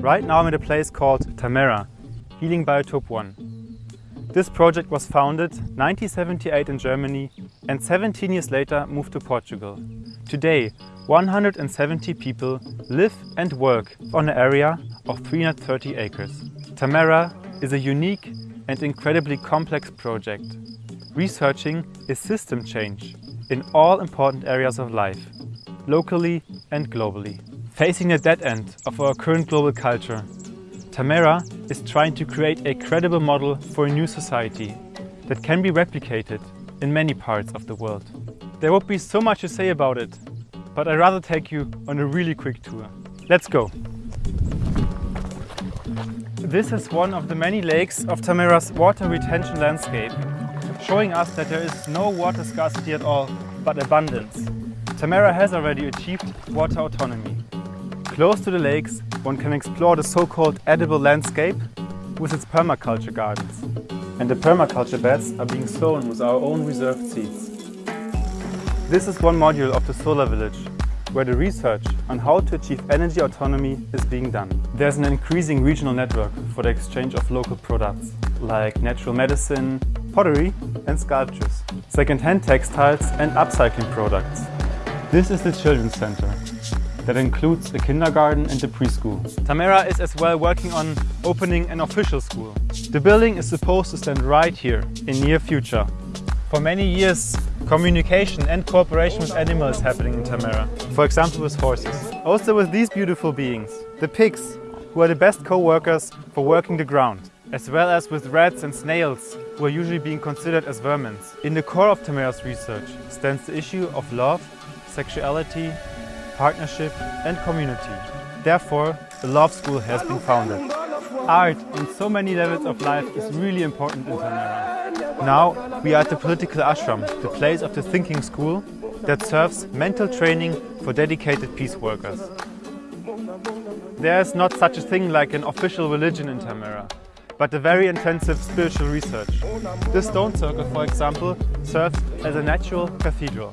Right now I'm at a place called Tamera, Healing Biotope 1. This project was founded 1978 in Germany and 17 years later moved to Portugal. Today, 170 people live and work on an area of 330 acres. Tamera is a unique and incredibly complex project, researching a system change in all important areas of life, locally and globally. Facing the dead end of our current global culture, Tamera is trying to create a credible model for a new society that can be replicated in many parts of the world. There would be so much to say about it, but I'd rather take you on a really quick tour. Let's go! This is one of the many lakes of Tamera's water retention landscape, showing us that there is no water scarcity at all, but abundance. Tamera has already achieved water autonomy. Close to the lakes, one can explore the so-called edible landscape with its permaculture gardens. And the permaculture beds are being sown with our own reserved seeds. This is one module of the Solar Village, where the research on how to achieve energy autonomy is being done. There's an increasing regional network for the exchange of local products, like natural medicine, pottery and sculptures, second-hand textiles and upcycling products. This is the Children's Center, that includes the kindergarten and the preschool. Tamera is as well working on opening an official school. The building is supposed to stand right here in near future. For many years, communication and cooperation with animals happening in Tamera. For example, with horses. Also with these beautiful beings, the pigs, who are the best co-workers for working the ground as well as with rats and snails, who are usually being considered as vermin. In the core of Tamera's research stands the issue of love, sexuality partnership and community. Therefore, the Love School has been founded. Art in so many levels of life is really important in Tamera. Now we are at the Political Ashram, the place of the thinking school that serves mental training for dedicated peace workers. There is not such a thing like an official religion in Tamera, but a very intensive spiritual research. This stone circle, for example, serves as a natural cathedral.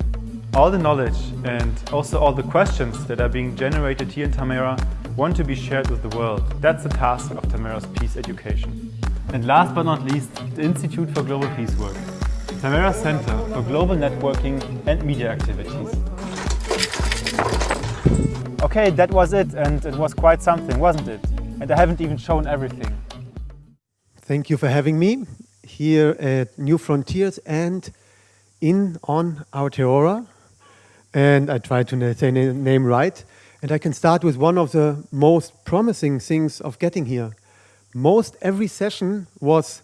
All the knowledge and also all the questions that are being generated here in Tamera want to be shared with the world. That's the task of Tamera's Peace Education. And last but not least, the Institute for Global Peace Work, Tamera Center for Global Networking and Media Activities. Okay, that was it and it was quite something, wasn't it? And I haven't even shown everything. Thank you for having me here at New Frontiers and in on Aotearoa and I try to say the name right. And I can start with one of the most promising things of getting here. Most every session was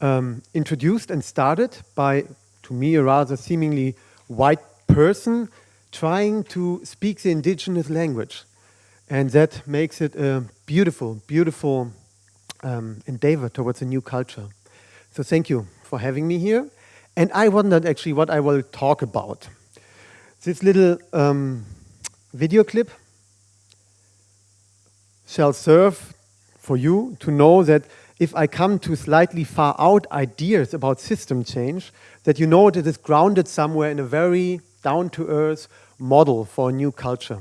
um, introduced and started by, to me, a rather seemingly white person trying to speak the indigenous language. And that makes it a beautiful, beautiful um, endeavor towards a new culture. So thank you for having me here. And I wondered actually what I will talk about. This little um, video clip shall serve for you to know that if I come to slightly far out ideas about system change, that you know that it is grounded somewhere in a very down-to-earth model for a new culture.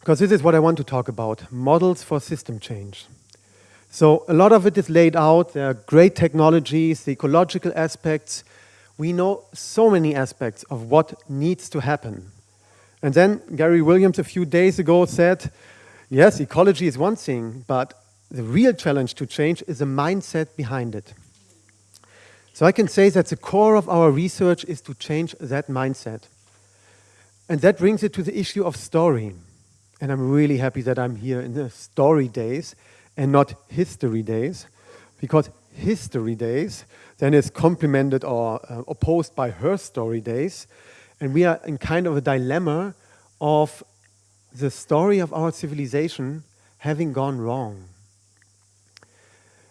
Because this is what I want to talk about, models for system change. So a lot of it is laid out, there are great technologies, the ecological aspects, we know so many aspects of what needs to happen. And then Gary Williams a few days ago said, yes, ecology is one thing, but the real challenge to change is the mindset behind it. So I can say that the core of our research is to change that mindset. And that brings it to the issue of story. And I'm really happy that I'm here in the story days and not history days, because history days then is complemented or uh, opposed by her story days. And we are in kind of a dilemma of the story of our civilization having gone wrong.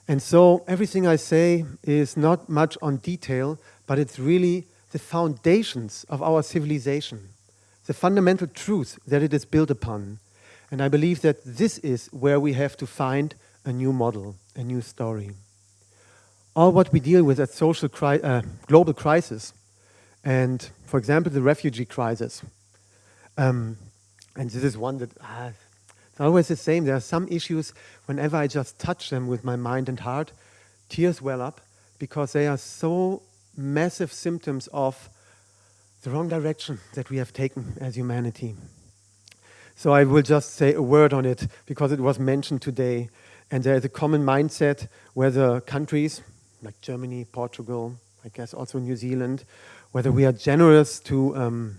And so everything I say is not much on detail, but it's really the foundations of our civilization, the fundamental truth that it is built upon. And I believe that this is where we have to find a new model, a new story all what we deal with as social cri uh, global crisis. And for example, the refugee crisis. Um, and this is one that, ah, Always the same. There are some issues, whenever I just touch them with my mind and heart, tears well up because they are so massive symptoms of the wrong direction that we have taken as humanity. So I will just say a word on it because it was mentioned today. And there is a common mindset where the countries, like Germany, Portugal, I guess also New Zealand, whether we are generous to um,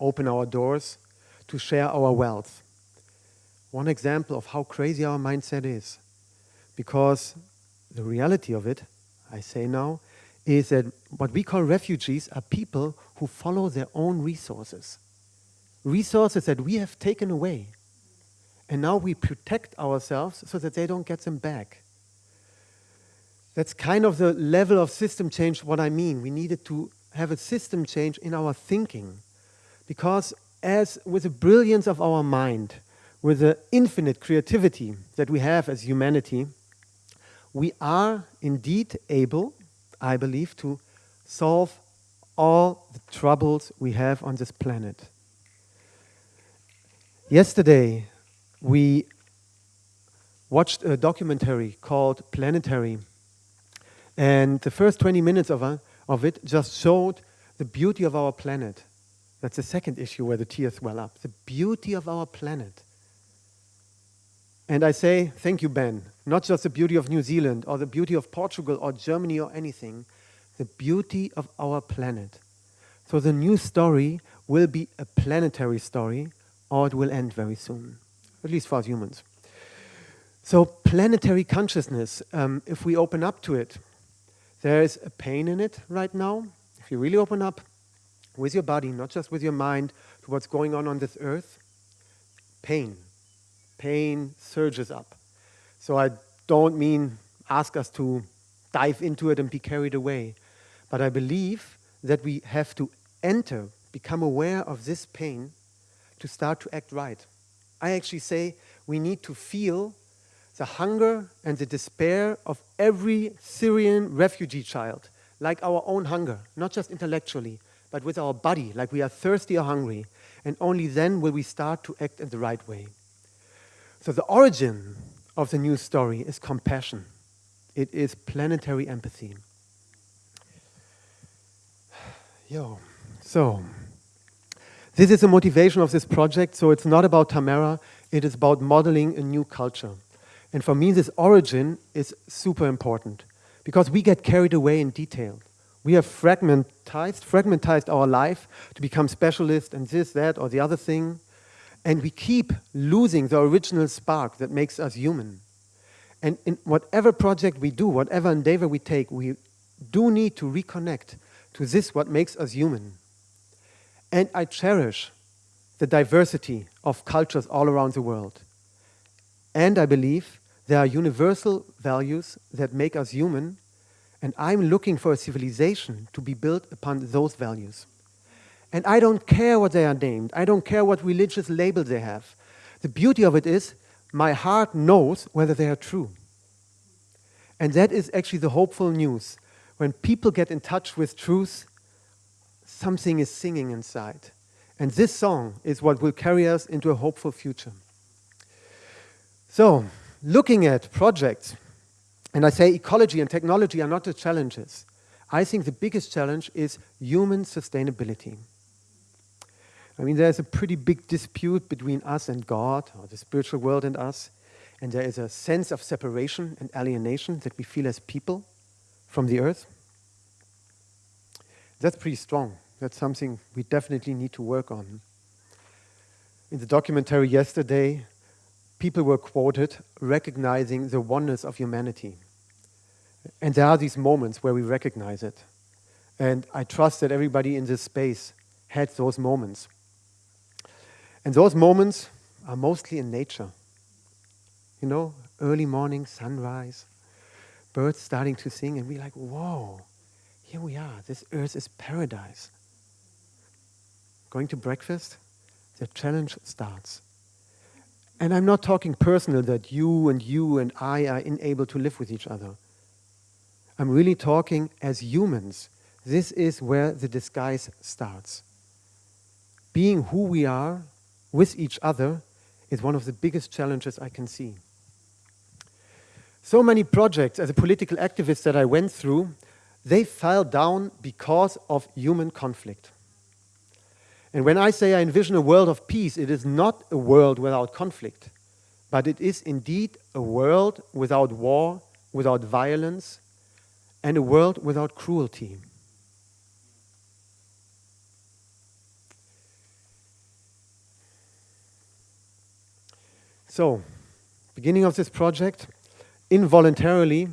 open our doors, to share our wealth. One example of how crazy our mindset is. Because the reality of it, I say now, is that what we call refugees are people who follow their own resources. Resources that we have taken away. And now we protect ourselves so that they don't get them back. That's kind of the level of system change what I mean. We needed to have a system change in our thinking. Because as with the brilliance of our mind, with the infinite creativity that we have as humanity, we are indeed able, I believe, to solve all the troubles we have on this planet. Yesterday, we watched a documentary called Planetary. And the first 20 minutes of, uh, of it just showed the beauty of our planet. That's the second issue where the tears well up. The beauty of our planet. And I say, thank you, Ben. Not just the beauty of New Zealand or the beauty of Portugal or Germany or anything, the beauty of our planet. So the new story will be a planetary story or it will end very soon, at least for us humans. So planetary consciousness, um, if we open up to it, there is a pain in it right now. If you really open up with your body, not just with your mind, to what's going on on this earth, pain. Pain surges up. So I don't mean ask us to dive into it and be carried away. But I believe that we have to enter, become aware of this pain to start to act right. I actually say we need to feel the hunger and the despair of every Syrian refugee child, like our own hunger, not just intellectually, but with our body, like we are thirsty or hungry. And only then will we start to act in the right way. So the origin of the new story is compassion. It is planetary empathy. Yo, so this is the motivation of this project. So it's not about Tamera, it is about modeling a new culture. And for me, this origin is super important because we get carried away in detail. We have fragmentized, fragmentized our life to become specialists and this, that, or the other thing. And we keep losing the original spark that makes us human. And in whatever project we do, whatever endeavor we take, we do need to reconnect to this, what makes us human. And I cherish the diversity of cultures all around the world. And I believe there are universal values that make us human, and I'm looking for a civilization to be built upon those values. And I don't care what they are named. I don't care what religious label they have. The beauty of it is my heart knows whether they are true. And that is actually the hopeful news. When people get in touch with truth, something is singing inside. And this song is what will carry us into a hopeful future. So, looking at projects, and I say ecology and technology are not the challenges. I think the biggest challenge is human sustainability. I mean, there's a pretty big dispute between us and God, or the spiritual world and us, and there is a sense of separation and alienation that we feel as people from the earth. That's pretty strong. That's something we definitely need to work on. In the documentary yesterday, people were quoted recognizing the oneness of humanity. And there are these moments where we recognize it. And I trust that everybody in this space had those moments. And those moments are mostly in nature. You know, early morning, sunrise, birds starting to sing, and we're like, whoa, here we are. This earth is paradise. Going to breakfast, the challenge starts. And I'm not talking personal that you and you and I are unable to live with each other. I'm really talking as humans. This is where the disguise starts. Being who we are with each other is one of the biggest challenges I can see. So many projects as a political activist that I went through, they fell down because of human conflict. And when I say I envision a world of peace, it is not a world without conflict, but it is indeed a world without war, without violence, and a world without cruelty. So, beginning of this project, involuntarily,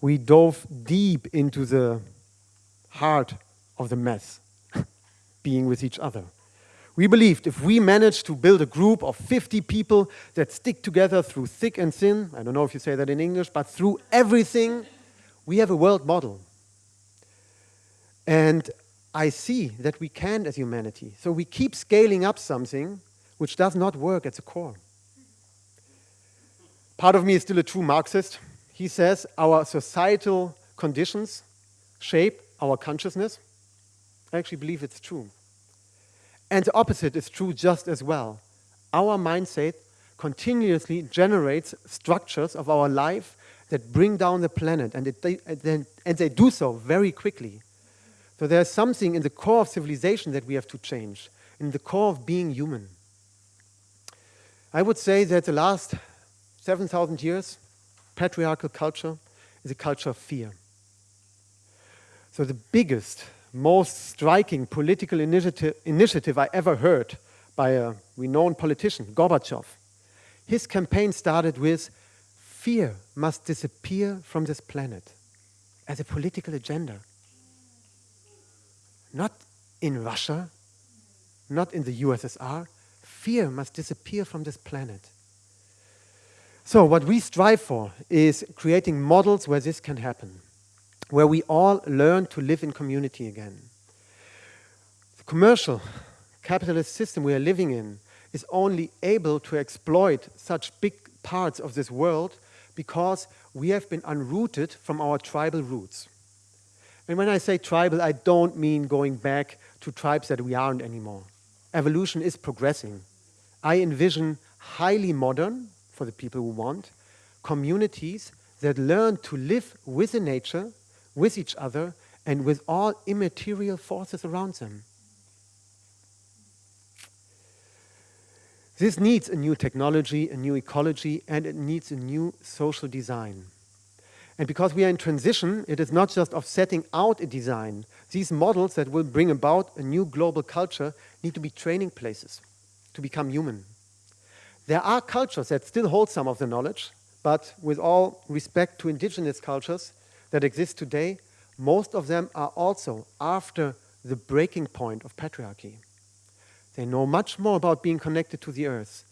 we dove deep into the heart of the mess, being with each other. We believed if we manage to build a group of 50 people that stick together through thick and thin, I don't know if you say that in English, but through everything, we have a world model. And I see that we can as humanity. So we keep scaling up something which does not work at the core. Part of me is still a true Marxist. He says our societal conditions shape our consciousness. I actually believe it's true. And the opposite is true just as well. Our mindset continuously generates structures of our life that bring down the planet, and, it, they, and they do so very quickly. So there's something in the core of civilization that we have to change, in the core of being human. I would say that the last 7,000 years, patriarchal culture is a culture of fear. So the biggest, most striking political initiative, initiative I ever heard by a renowned politician, Gorbachev, his campaign started with fear must disappear from this planet as a political agenda. Not in Russia, not in the USSR. Fear must disappear from this planet. So what we strive for is creating models where this can happen, where we all learn to live in community again. The commercial capitalist system we are living in is only able to exploit such big parts of this world because we have been unrooted from our tribal roots. And when I say tribal, I don't mean going back to tribes that we aren't anymore. Evolution is progressing. I envision highly modern, for the people who want, communities that learn to live with the nature, with each other, and with all immaterial forces around them. This needs a new technology, a new ecology, and it needs a new social design. And because we are in transition, it is not just of setting out a design. These models that will bring about a new global culture need to be training places to become human. There are cultures that still hold some of the knowledge, but with all respect to indigenous cultures that exist today, most of them are also after the breaking point of patriarchy. They know much more about being connected to the earth.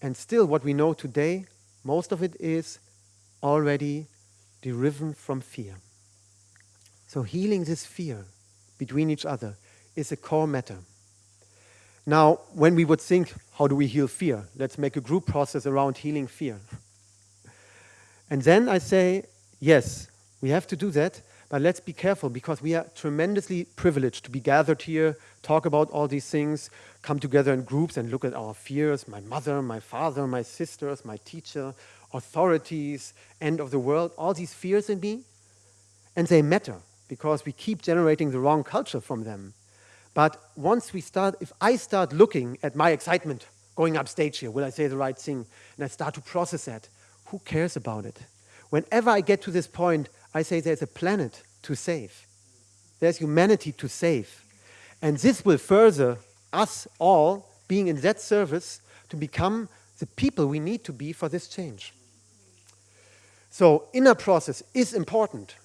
And still what we know today, most of it is already derived from fear. So healing this fear between each other is a core matter. Now, when we would think, how do we heal fear? Let's make a group process around healing fear. And then I say, yes, we have to do that, but let's be careful because we are tremendously privileged to be gathered here, talk about all these things, come together in groups and look at our fears, my mother, my father, my sisters, my teacher, authorities, end of the world, all these fears in me. And they matter because we keep generating the wrong culture from them. But once we start, if I start looking at my excitement going up stage here, will I say the right thing? And I start to process that, who cares about it? Whenever I get to this point, I say there's a planet to save. There's humanity to save. And this will further us all being in that service to become the people we need to be for this change. So inner process is important,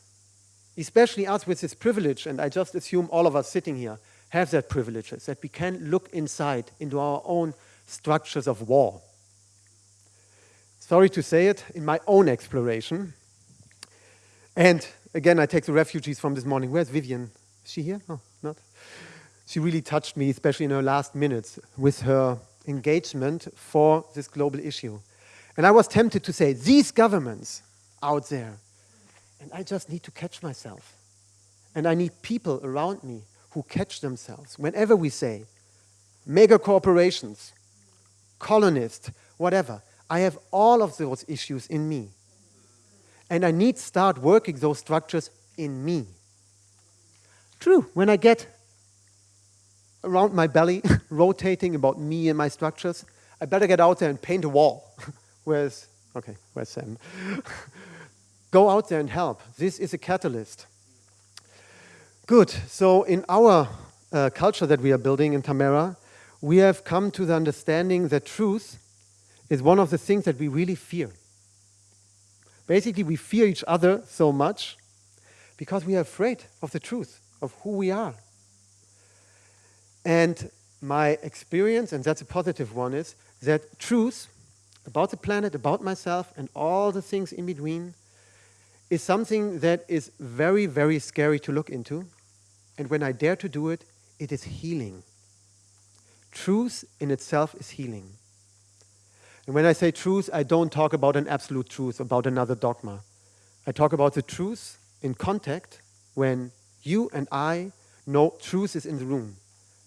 especially us with this privilege, and I just assume all of us sitting here have that privilege, that we can look inside into our own structures of war. Sorry to say it, in my own exploration, and again, I take the refugees from this morning. Where's Vivian? Is she here? Oh, not. She really touched me, especially in her last minutes, with her engagement for this global issue. And I was tempted to say, these governments out there, and I just need to catch myself. And I need people around me who catch themselves. Whenever we say mega corporations, colonists, whatever. I have all of those issues in me. And I need to start working those structures in me. True, when I get around my belly, rotating about me and my structures, I better get out there and paint a wall. where's, okay, where's Sam? Go out there and help. This is a catalyst. Good, so in our uh, culture that we are building in Tamera, we have come to the understanding that truth is one of the things that we really fear. Basically, we fear each other so much because we are afraid of the truth, of who we are. And my experience, and that's a positive one, is that truth about the planet, about myself, and all the things in between is something that is very, very scary to look into. And when I dare to do it, it is healing. Truth in itself is healing. And when I say truth, I don't talk about an absolute truth, about another dogma. I talk about the truth in contact when you and I know truth is in the room.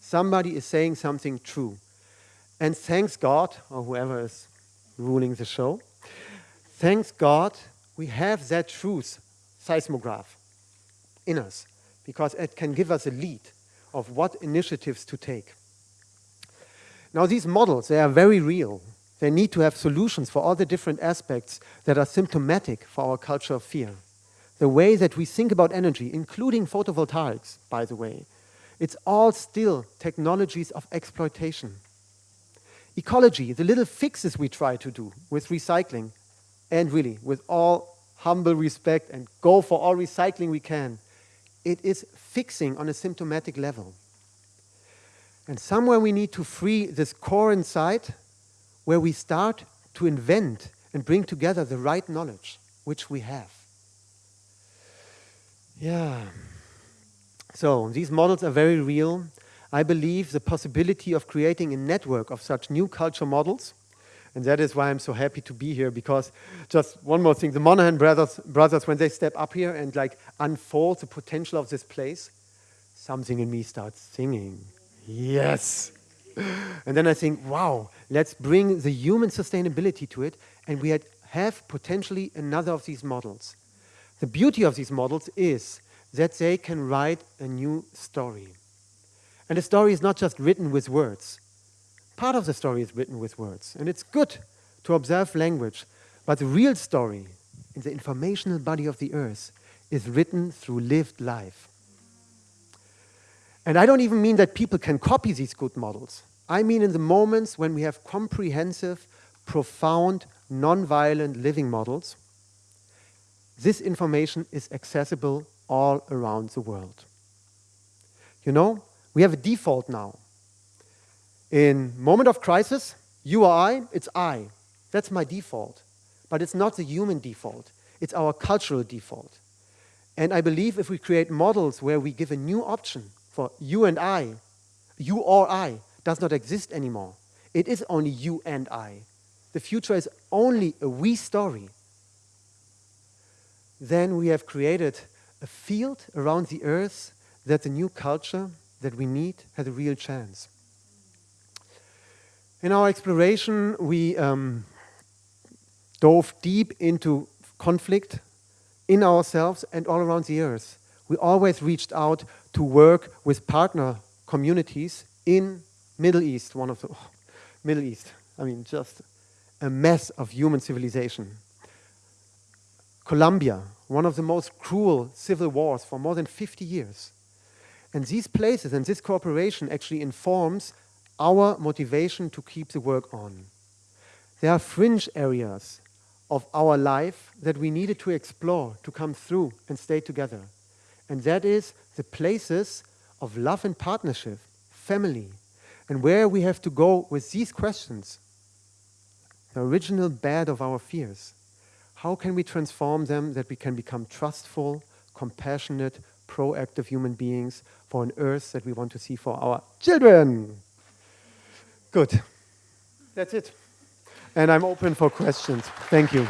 Somebody is saying something true. And thanks God, or whoever is ruling the show, thanks God, we have that truth seismograph in us because it can give us a lead of what initiatives to take. Now these models, they are very real. They need to have solutions for all the different aspects that are symptomatic for our culture of fear. The way that we think about energy, including photovoltaics, by the way, it's all still technologies of exploitation. Ecology, the little fixes we try to do with recycling, and really, with all humble respect and go for all recycling we can, it is fixing on a symptomatic level. And somewhere we need to free this core inside where we start to invent and bring together the right knowledge which we have. Yeah. So these models are very real. I believe the possibility of creating a network of such new culture models and that is why I'm so happy to be here because just one more thing, the Monahan brothers, brothers, when they step up here and like unfold the potential of this place, something in me starts singing. Yes. And then I think, wow, let's bring the human sustainability to it and we have potentially another of these models. The beauty of these models is that they can write a new story. And the story is not just written with words. Part of the story is written with words, and it's good to observe language, but the real story in the informational body of the earth is written through lived life. And I don't even mean that people can copy these good models. I mean in the moments when we have comprehensive, profound, non-violent living models, this information is accessible all around the world. You know, we have a default now. In moment of crisis, you or I, it's I. That's my default. But it's not the human default. It's our cultural default. And I believe if we create models where we give a new option for you and I, you or I does not exist anymore. It is only you and I. The future is only a we story. Then we have created a field around the earth that the new culture that we need has a real chance. In our exploration, we um, dove deep into conflict in ourselves and all around the earth. We always reached out to work with partner communities in Middle East, one of the, oh, Middle East, I mean, just a mess of human civilization. Colombia, one of the most cruel civil wars for more than 50 years. And these places and this cooperation actually informs our motivation to keep the work on. There are fringe areas of our life that we needed to explore, to come through and stay together. And that is the places of love and partnership, family, and where we have to go with these questions, the original bed of our fears. How can we transform them that we can become trustful, compassionate, proactive human beings for an earth that we want to see for our children? Good. That's it. And I'm open for questions. Thank you.